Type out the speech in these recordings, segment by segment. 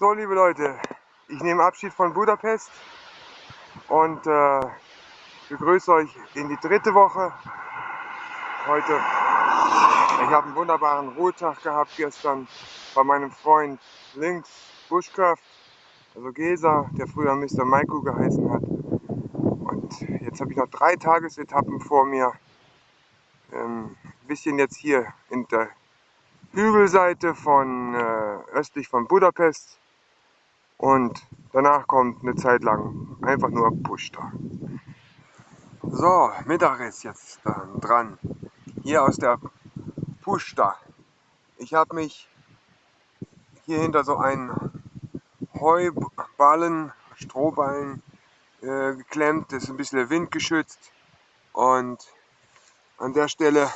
So, liebe Leute, ich nehme Abschied von Budapest und äh, begrüße euch in die dritte Woche. Heute, ich habe einen wunderbaren Ruhetag gehabt gestern bei meinem Freund links Bushcraft, also Gesa, der früher Mr. Maiko geheißen hat. Und jetzt habe ich noch drei Tagesetappen vor mir. Ähm, ein bisschen jetzt hier in der Hügelseite von äh, östlich von Budapest und danach kommt eine Zeit lang einfach nur Pushta. So, Mittag ist jetzt dran. Hier aus der Pushta. Ich habe mich hier hinter so einen Heuballen, Strohballen äh, geklemmt. Das ist ein bisschen windgeschützt. Und an der Stelle,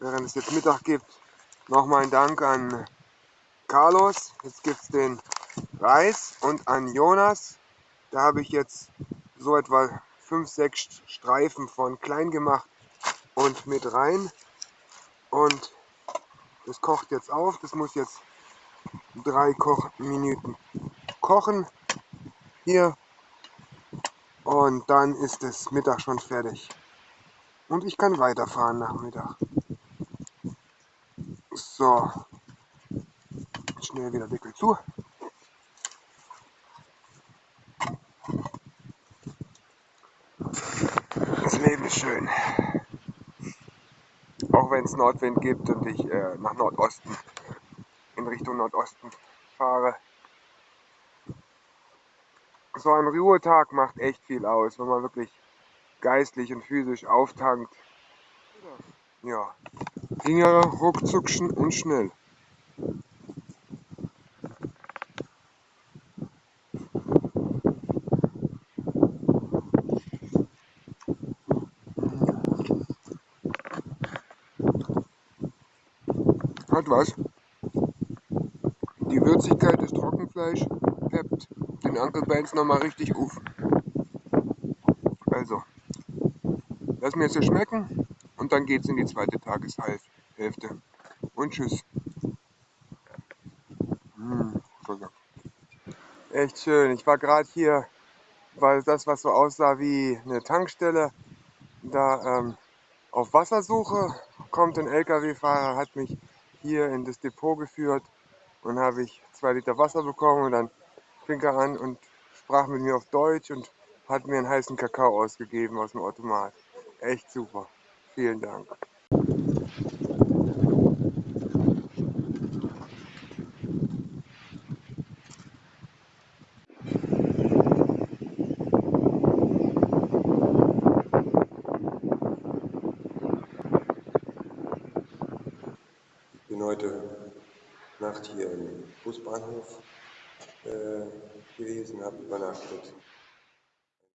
während es jetzt Mittag gibt, nochmal ein Dank an Carlos. Jetzt gibt es den Reis und an Jonas. Da habe ich jetzt so etwa 5, 6 Streifen von klein gemacht und mit rein. Und das kocht jetzt auf. Das muss jetzt drei Kochminuten kochen. Hier. Und dann ist das Mittag schon fertig. Und ich kann weiterfahren nach Mittag. So. Schnell wieder Deckel zu. Schön. Auch wenn es Nordwind gibt und ich äh, nach Nordosten, in Richtung Nordosten fahre. So ein Ruhetag macht echt viel aus, wenn man wirklich geistlich und physisch auftankt. Ja, ging ja ruckzuck und schnell. Hat was. Die Würzigkeit des Trockenfleisch peppt den Uncle Benz nochmal richtig auf. Also, lass mir jetzt schmecken und dann geht's in die zweite Tageshälfte. Und tschüss. Mmh, Echt schön. Ich war gerade hier, weil das, was so aussah wie eine Tankstelle, da ähm, auf Wassersuche kommt ein LKW-Fahrer, hat mich hier in das Depot geführt und habe ich zwei Liter Wasser bekommen und dann fing er an und sprach mit mir auf Deutsch und hat mir einen heißen Kakao ausgegeben aus dem Automat. Echt super. Vielen Dank. Heute Nacht hier im Busbahnhof äh, gewesen, habe übernachtet.